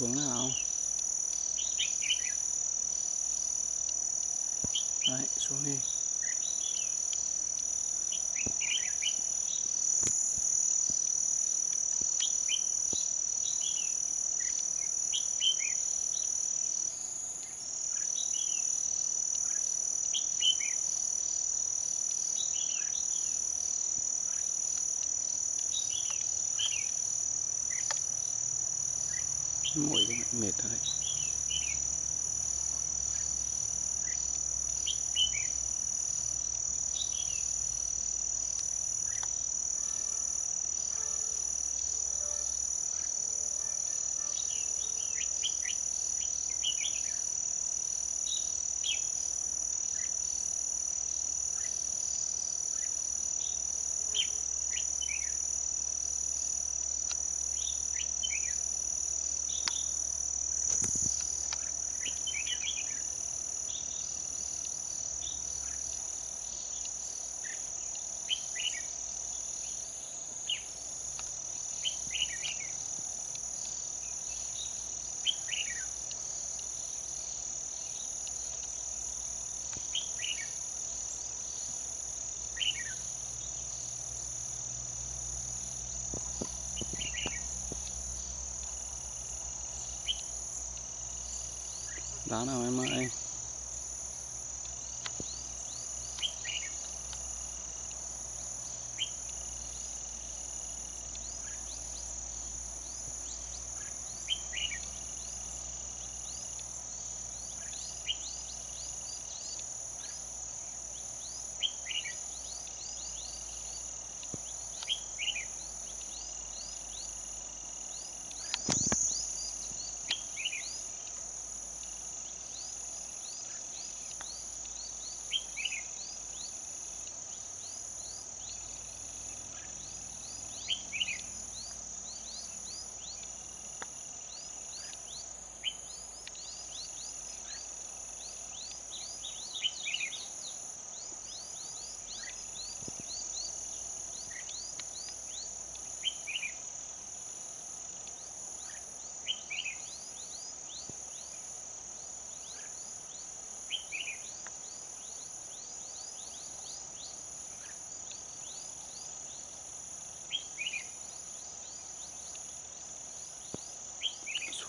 xuống nào. Đấy xuống đi. Mỏi mệt rồi. đấy đá nào em ơi.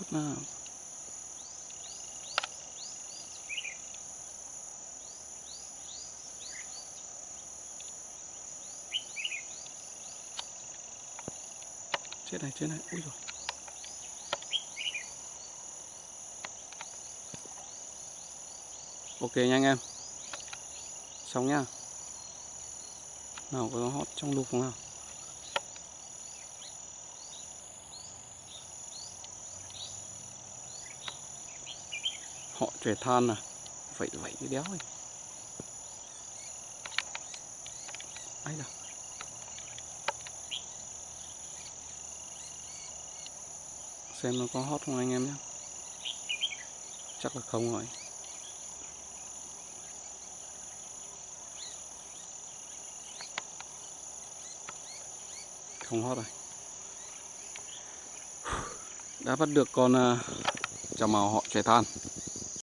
Sút nào chết này chết này. Ui rồi ok nha anh em. Xong nhá nào, có hót trong lục không nào? Họ trẻ than à. Vậy vậy cái đéo ấy. Ấy đâu xem nó có hót không anh em nhé. Chắc là không rồi. Không hót rồi. Đã bắt được con à, uh, màu họ trẻ than.